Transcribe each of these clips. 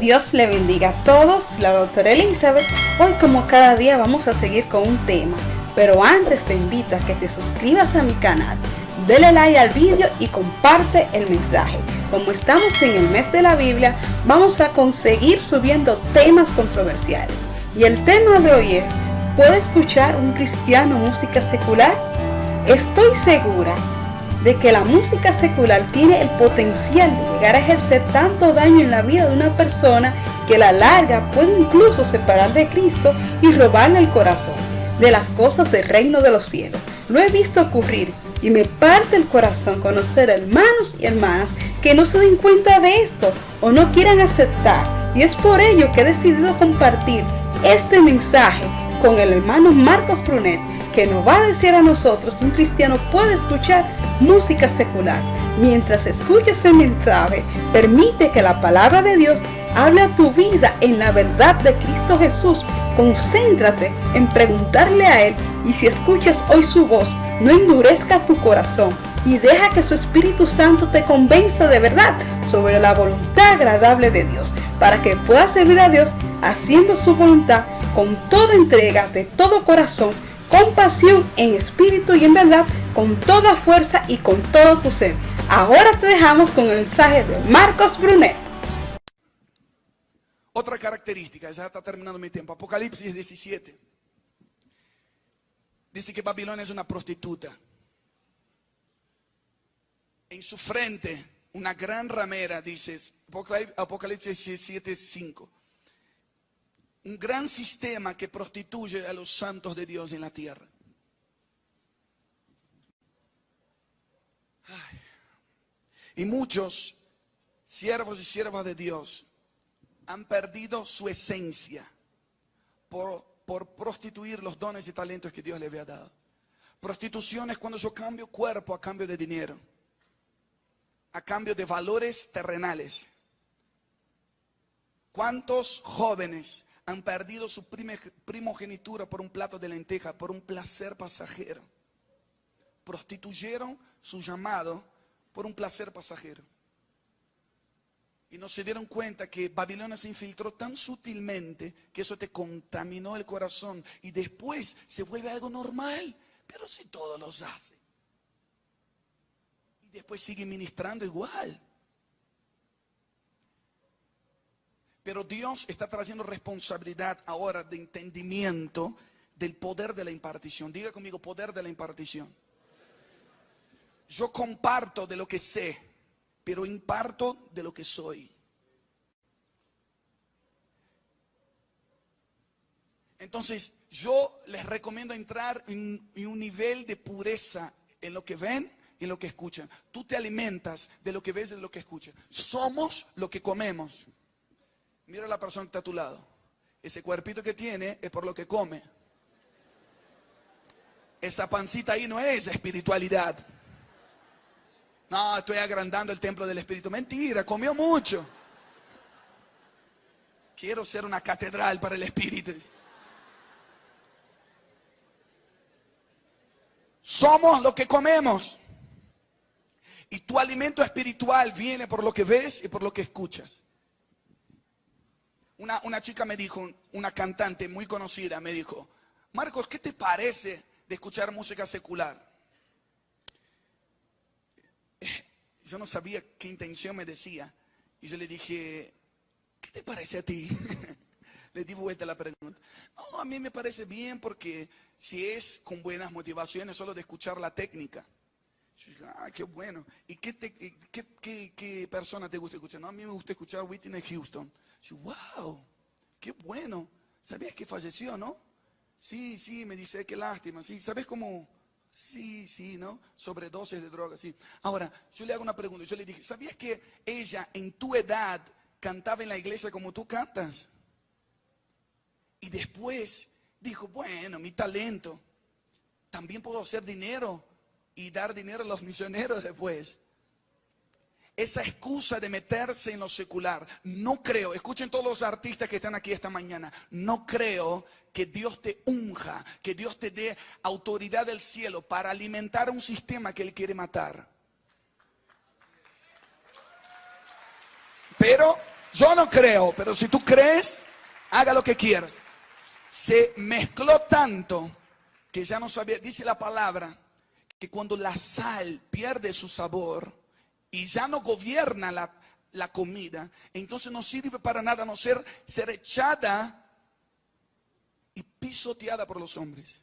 Dios le bendiga a todos, la doctora Elizabeth. Hoy como cada día vamos a seguir con un tema, pero antes te invito a que te suscribas a mi canal, dale like al vídeo y comparte el mensaje. Como estamos en el mes de la Biblia, vamos a conseguir subiendo temas controversiales. Y el tema de hoy es, ¿puede escuchar un cristiano música secular? Estoy segura de que la música secular tiene el potencial de llegar a ejercer tanto daño en la vida de una persona que la larga puede incluso separar de Cristo y robarle el corazón de las cosas del reino de los cielos. Lo he visto ocurrir y me parte el corazón conocer hermanos y hermanas que no se den cuenta de esto o no quieran aceptar. Y es por ello que he decidido compartir este mensaje con el hermano Marcos Brunet que nos va a decir a nosotros un cristiano puede escuchar música secular. Mientras escuches el mensaje, permite que la palabra de Dios hable a tu vida en la verdad de Cristo Jesús. Concéntrate en preguntarle a Él y si escuchas hoy su voz, no endurezca tu corazón y deja que su Espíritu Santo te convenza de verdad sobre la voluntad agradable de Dios, para que puedas servir a Dios haciendo su voluntad con toda entrega de todo corazón con pasión, en espíritu y en verdad, con toda fuerza y con todo tu ser. Ahora te dejamos con el mensaje de Marcos Brunet. Otra característica, ya está terminando mi tiempo. Apocalipsis 17. Dice que Babilonia es una prostituta. En su frente, una gran ramera, dices, Apocalipsis 17, 5 un gran sistema que prostituye a los santos de Dios en la tierra. Y muchos siervos y siervas de Dios han perdido su esencia por, prostituir los dones y talentos que Dios les había dado. Prostitución es cuando yo cambio cuerpo a cambio de dinero, a cambio de valores terrenales. ¿Cuántos jóvenes han perdido su primogenitura por un plato de lenteja, por un placer pasajero. Prostituyeron su llamado por un placer pasajero. Y no se dieron cuenta que Babilonia se infiltró tan sutilmente que eso te contaminó el corazón y después se vuelve algo normal. Pero si todos los hacen. Y después sigue ministrando igual. Pero Dios está trayendo responsabilidad ahora de entendimiento del poder de la impartición. Diga conmigo, poder de la impartición. Yo comparto de lo que sé, pero imparto de lo que soy. Entonces, yo les recomiendo entrar en, un nivel de pureza en lo que ven y en lo que escuchan. Tú te alimentas de lo que ves y de lo que escuchas. Somos lo que comemos. Mira la persona que está a tu lado. Ese cuerpito que tiene es por lo que come. Esa pancita ahí no es espiritualidad. No, estoy agrandando el templo del Espíritu. Mentira, comió mucho. Quiero ser una catedral para el Espíritu. Somos lo que comemos. Y tu alimento espiritual viene por lo que ves y por lo que escuchas. Una, chica me dijo, una cantante muy conocida, me dijo, Marcos, ¿qué te parece de escuchar música secular? Yo no sabía qué intención me decía. Y yo le dije, ¿qué te parece a ti? le di vuelta la pregunta. No, a mí me parece bien porque si es con buenas motivaciones, solo de escuchar la técnica. Yo dije, ah, qué bueno. ¿Y qué, qué, qué persona te gusta escuchar? No, a mí me gusta escuchar Whitney Houston wow, qué bueno. ¿Sabías que falleció, no? Sí, sí, me dice, qué lástima. Sí, ¿sabes cómo? Sí, sí, ¿no? Sobredosis de drogas, sí. Ahora, yo le hago una pregunta. Yo le dije, ¿sabías que ella en tu edad cantaba en la iglesia como tú cantas? Y después dijo, bueno, mi talento, también puedo hacer dinero y dar dinero a los misioneros después esa excusa de meterse en lo secular. No creo, escuchen todos los artistas que están aquí esta mañana, no creo que Dios te unja, que Dios te dé autoridad del cielo para alimentar un sistema que Él quiere matar. Pero Yo no creo, pero si tú crees, haga lo que quieras. Se mezcló tanto que ya no sabía, dice la palabra, que cuando la sal pierde su sabor y ya no gobierna la, la comida, entonces no sirve para nada no ser, ser echada y pisoteada por los hombres.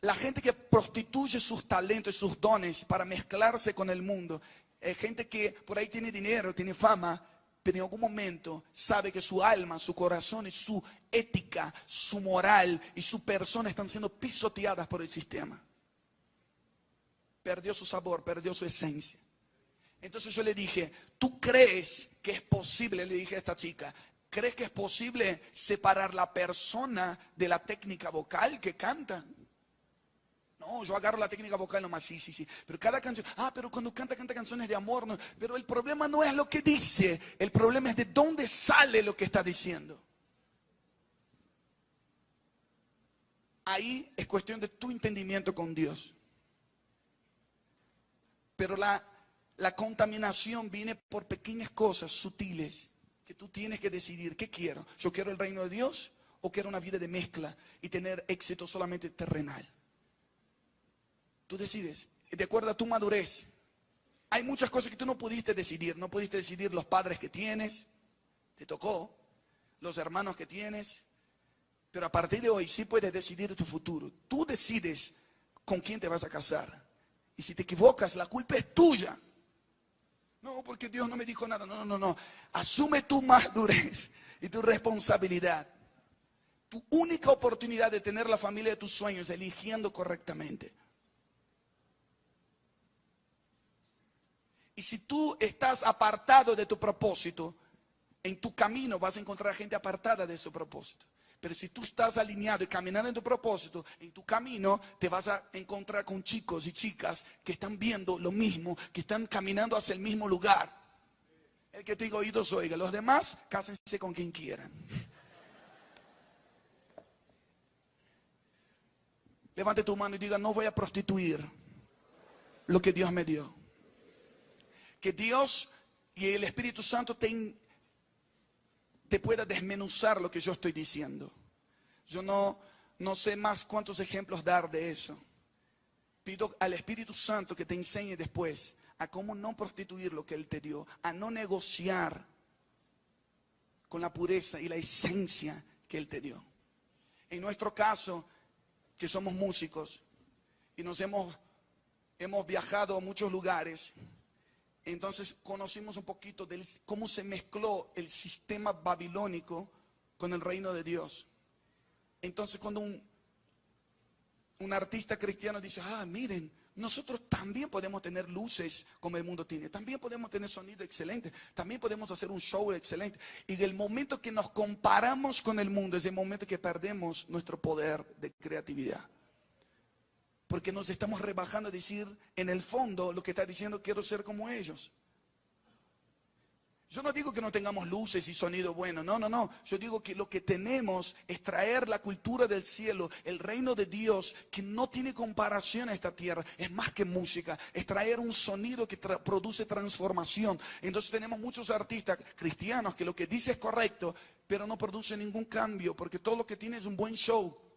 La gente que prostituye sus talentos y sus dones para mezclarse con el mundo, es gente que por ahí tiene dinero, tiene fama, pero en algún momento sabe que su alma, su corazón y su ética, su moral y su persona están siendo pisoteadas por el sistema. Perdió su sabor, perdió su esencia. Entonces yo le dije, ¿tú crees que es posible? Le dije a esta chica, ¿crees que es posible separar la persona de la técnica vocal que canta? No, yo agarro la técnica vocal nomás, sí, sí, sí. Pero cada canción, ah, pero cuando canta, canta canciones de amor. No. Pero el problema no es lo que dice, el problema es de dónde sale lo que está diciendo. Ahí es cuestión de tu entendimiento con Dios. Pero la, la contaminación viene por pequeñas cosas sutiles que tú tienes que decidir, ¿qué quiero? ¿Yo quiero el reino de Dios o quiero una vida de mezcla y tener éxito solamente terrenal? Tú decides, de acuerdo a tu madurez. Hay muchas cosas que tú no pudiste decidir. No pudiste decidir los padres que tienes, te tocó, los hermanos que tienes. Pero a partir de hoy sí puedes decidir tu futuro. Tú decides con quién te vas a casar. Y si te equivocas, la culpa es tuya. No, porque Dios no me dijo nada. No, no, no, no. Asume tu madurez y tu responsabilidad. Tu única oportunidad de tener la familia de tus sueños eligiendo correctamente. Y si tú estás apartado de tu propósito, en tu camino vas a encontrar gente apartada de su propósito. Pero si tú estás alineado y caminando en tu propósito, en tu camino te vas a encontrar con chicos y chicas que están viendo lo mismo, que están caminando hacia el mismo lugar. El que tenga oídos oiga, los demás cásense con quien quieran. Levante tu mano y diga, no voy a prostituir lo que Dios me dio que Dios y el Espíritu Santo te, te pueda desmenuzar lo que yo estoy diciendo. Yo no, no sé más cuántos ejemplos dar de eso. Pido al Espíritu Santo que te enseñe después a cómo no prostituir lo que Él te dio, a no negociar con la pureza y la esencia que Él te dio. En nuestro caso, que somos músicos y nos hemos, hemos viajado a muchos lugares, entonces conocimos un poquito de cómo se mezcló el sistema babilónico con el reino de Dios. Entonces cuando un, artista cristiano dice, ah, miren, nosotros también podemos tener luces como el mundo tiene, también podemos tener sonido excelente, también podemos hacer un show excelente. Y del momento que nos comparamos con el mundo es el momento que perdemos nuestro poder de creatividad porque nos estamos rebajando a decir, en el fondo, lo que está diciendo, quiero ser como ellos. Yo no digo que no tengamos luces y sonido bueno, no, no, no. Yo digo que lo que tenemos es traer la cultura del cielo, el reino de Dios, que no tiene comparación a esta tierra. Es más que música, es traer un sonido que produce transformación. Entonces tenemos muchos artistas cristianos que lo que dice es correcto, pero no produce ningún cambio, porque todo lo que tiene es un buen show.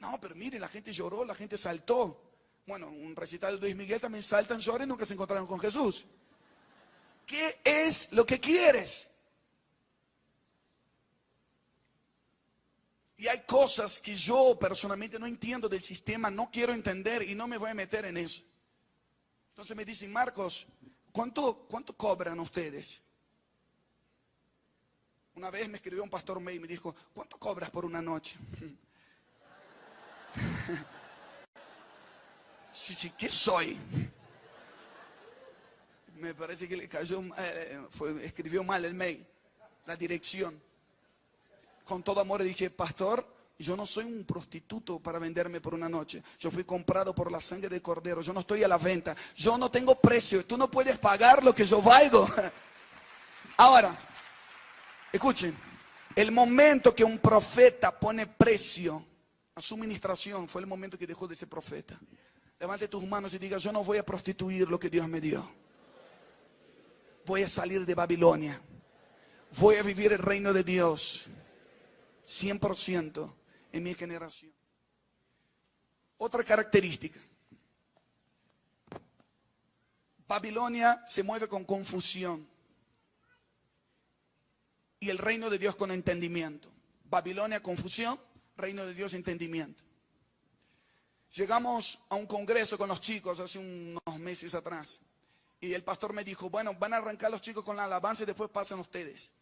No, pero mire, la gente lloró, la gente saltó. Bueno, un recital de Luis Miguel también saltan, lloran nunca se encontraron con Jesús. ¿Qué es lo que quieres? Y hay cosas que yo personalmente no entiendo del sistema, no quiero entender y no me voy a meter en eso. Entonces me dicen, Marcos, ¿cuánto, cuánto cobran ustedes? Una vez me escribió un pastor May y me dijo, ¿cuánto cobras por una noche? ¿Qué soy? Me parece que le cayó, eh, escribió mal el mail, la dirección. Con todo amor dije, pastor, yo no soy un prostituto para venderme por una noche. Yo fui comprado por la sangre de cordero. Yo no estoy a la venta. Yo no tengo precio. Tú no puedes pagar lo que yo valgo. Ahora, escuchen, el momento que un profeta pone precio su ministración fue el momento que dejó de ser profeta. Levante tus manos y diga, yo no voy a prostituir lo que Dios me dio. Voy a salir de Babilonia. voy a vivir el reino de Dios 100% en mi generación. Otra característica. Babilonia se mueve con confusión y el reino de Dios con entendimiento. Babilonia, confusión, reino de Dios, entendimiento. Llegamos a un congreso con los chicos hace unos meses atrás y el pastor me dijo, bueno, van a arrancar los chicos con la alabanza y después pasan ustedes.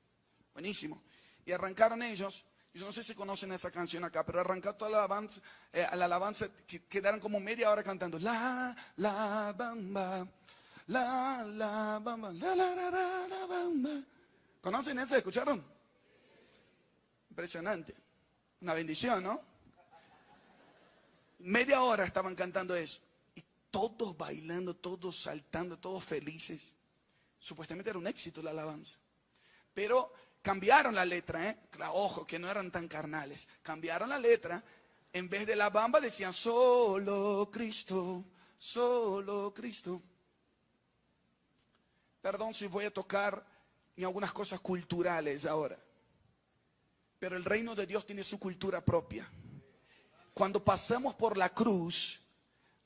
Buenísimo. Y arrancaron ellos yo no sé si conocen esa canción acá, pero arrancar toda la alabanza, eh, la alabanza quedaron como media hora cantando. La, la, bamba, la, la, bamba, la, la, la, la, la, bamba. ¿Conocen esa? ¿Escucharon? Impresionante. Una bendición, ¿no? Media hora estaban cantando eso. Y todos bailando, todos saltando, todos felices. Supuestamente era un éxito la alabanza. Pero Cambiaron la letra, ¿eh? Ojo, que no eran tan carnales. Cambiaron la letra. En vez de la bamba decían solo Cristo, solo Cristo. Perdón si voy a tocar en algunas cosas culturales ahora. Pero el reino de Dios tiene su cultura propia. Cuando pasamos por la cruz,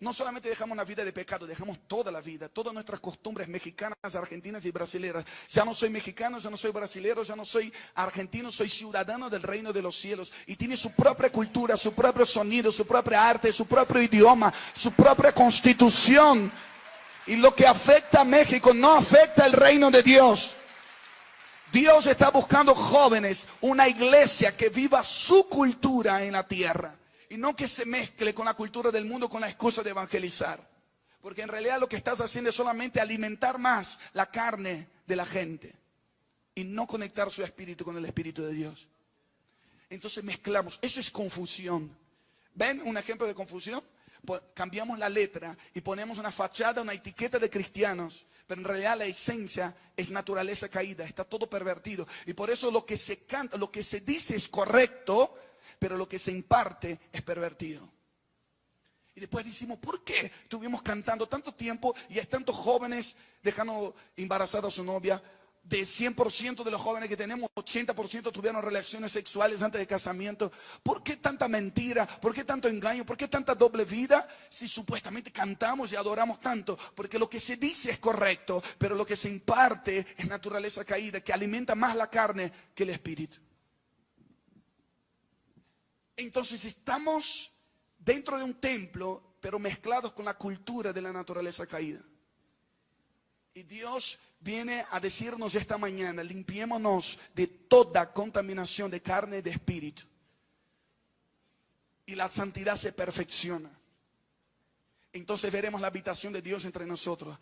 no solamente dejamos una vida de pecado, dejamos toda la vida, todas nuestras costumbres mexicanas, argentinas y brasileñas. Ya no soy mexicano, ya no soy brasilero, ya no soy argentino, soy ciudadano del reino de los cielos. Y tiene su propia cultura, su propio sonido, su propia arte, su propio idioma, su propia constitución. Y lo que afecta a México no afecta al reino de Dios. Dios está buscando jóvenes, una iglesia que viva su cultura en la tierra. Y no que se mezcle con la cultura del mundo con la excusa de evangelizar. Porque en realidad lo que estás haciendo es solamente alimentar más la carne de la gente. Y no conectar su espíritu con el espíritu de Dios. Entonces mezclamos. Eso es confusión. ¿Ven un ejemplo de confusión? Cambiamos la letra y ponemos una fachada, una etiqueta de cristianos, pero en realidad la esencia es naturaleza caída, está todo pervertido. Y por eso lo que se canta, lo que se dice es correcto, pero lo que se imparte es pervertido. Y después decimos, ¿por qué estuvimos cantando tanto tiempo y hay tantos jóvenes dejando embarazada a su novia? De 100% de los jóvenes que tenemos, 80% tuvieron relaciones sexuales antes de casamiento. ¿Por qué tanta mentira? ¿Por qué tanto engaño? ¿Por qué tanta doble vida? Si supuestamente cantamos y adoramos tanto. Porque lo que se dice es correcto, pero lo que se imparte es naturaleza caída, que alimenta más la carne que el espíritu. Entonces estamos dentro de un templo, pero mezclados con la cultura de la naturaleza caída. Y Dios viene a decirnos esta mañana, limpiémonos de toda contaminación de carne y de espíritu. Y la santidad se perfecciona. Entonces veremos la habitación de Dios entre nosotros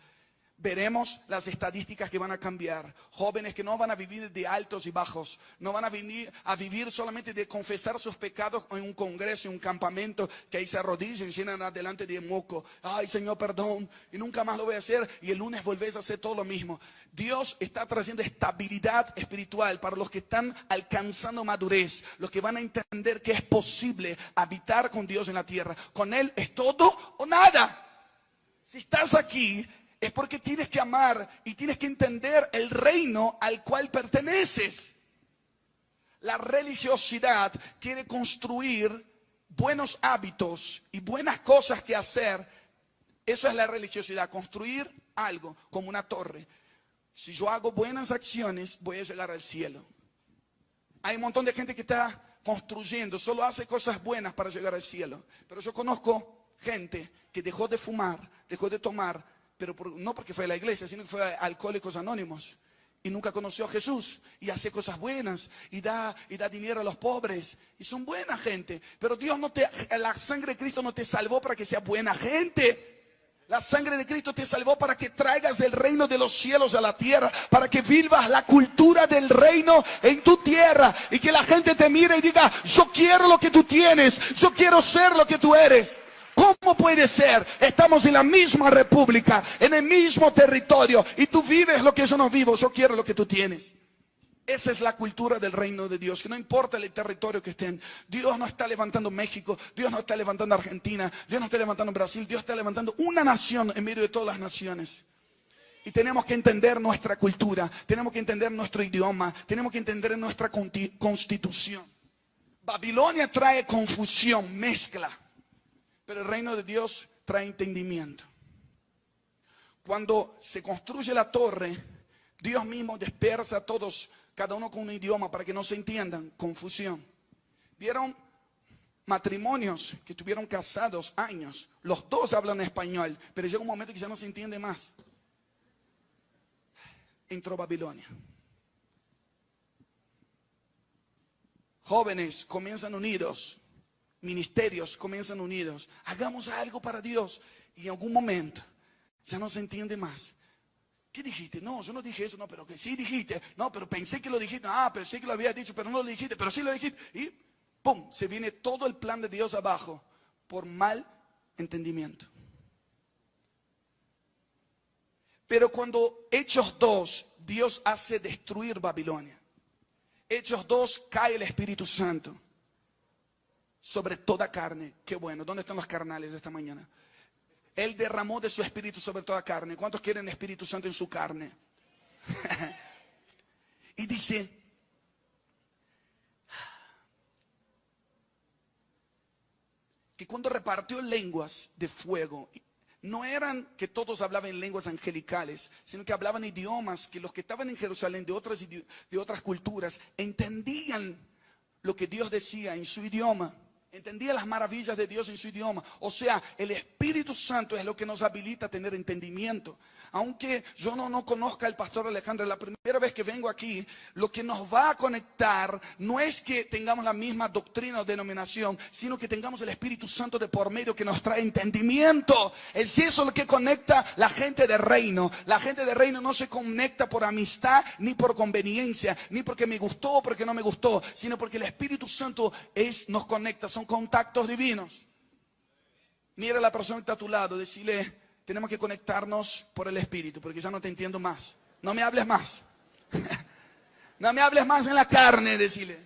veremos las estadísticas que van a cambiar. Jóvenes que no van a vivir de altos y bajos, no van a venir a vivir solamente de confesar sus pecados en un congreso, en un campamento, que ahí se arrodillan y llenan adelante de moco. Ay, Señor, perdón, y nunca más lo voy a hacer. Y el lunes volvés a hacer todo lo mismo. Dios está trayendo estabilidad espiritual para los que están alcanzando madurez, los que van a entender que es posible habitar con Dios en la tierra. Con Él es todo o nada. Si estás aquí es porque tienes que amar y tienes que entender el reino al cual perteneces. La religiosidad quiere construir buenos hábitos y buenas cosas que hacer. Eso es la religiosidad, construir algo como una torre. Si yo hago buenas acciones, voy a llegar al cielo. Hay un montón de gente que está construyendo, solo hace cosas buenas para llegar al cielo. Pero yo conozco gente que dejó de fumar, dejó de tomar, pero no porque fue a la iglesia, sino que fue a Alcohólicos Anónimos y nunca conoció a Jesús y hace cosas buenas y da, y da dinero a los pobres y son buena gente. Pero Dios no te, la sangre de Cristo no te salvó para que sea buena gente. La sangre de Cristo te salvó para que traigas el reino de los cielos a la tierra, para que vivas la cultura del reino en tu tierra y que la gente te mire y diga, yo quiero lo que tú tienes, yo quiero ser lo que tú eres. ¿Cómo puede ser? Estamos en la misma república, en el mismo territorio, y tú vives lo que yo no vivo, yo quiero lo que tú tienes. Esa es la cultura del reino de Dios, que no importa el territorio que estén. Dios no está levantando México, Dios no está levantando Argentina, Dios no está levantando Brasil, Dios está levantando una nación en medio de todas las naciones. Y tenemos que entender nuestra cultura, tenemos que entender nuestro idioma, tenemos que entender nuestra constitución. Babilonia trae confusión, mezcla, pero el reino de Dios trae entendimiento. Cuando se construye la torre, Dios mismo dispersa a todos, cada uno con un idioma para que no se entiendan, confusión. ¿Vieron matrimonios que estuvieron casados años? Los dos hablan español, pero llega un momento que ya no se entiende más entró Babilonia. Jóvenes comienzan unidos, ministerios comienzan unidos. Hagamos algo para Dios y en algún momento ya no se entiende más. ¿Qué dijiste? No, yo no dije eso, no, pero que sí dijiste. No, pero pensé que lo dijiste. Ah, pensé que lo había dicho, pero no lo dijiste, pero sí lo dijiste. Y ¡pum! Se viene todo el plan de Dios abajo por mal entendimiento. Pero cuando Hechos 2, Dios hace destruir Babilonia. Hechos 2, cae el Espíritu Santo sobre toda carne. Qué bueno. ¿Dónde están los carnales de esta mañana? Él derramó de su espíritu sobre toda carne. ¿Cuántos quieren Espíritu Santo en su carne? y dice, que cuando repartió lenguas de fuego no eran que todos hablaban lenguas angelicales, sino que hablaban idiomas que los que estaban en Jerusalén de otras, de otras culturas entendían lo que Dios decía en su idioma. Entendía las maravillas de Dios en su idioma. O sea, el Espíritu Santo es lo que nos habilita a tener entendimiento. Aunque yo no, no conozca al pastor Alejandro, la primera vez que vengo aquí, lo que nos va a conectar no es que tengamos la misma doctrina o denominación, sino que tengamos el Espíritu Santo de por medio que nos trae entendimiento. Es eso lo que conecta la gente de reino. La gente de reino no se conecta por amistad ni por conveniencia, ni porque me gustó o porque no me gustó, sino porque el Espíritu Santo es, nos conecta, son contactos divinos. Mira a la persona que está a tu lado, decirle, tenemos que conectarnos por el Espíritu, porque ya no te entiendo más. No me hables más. no me hables más en la carne, decirle.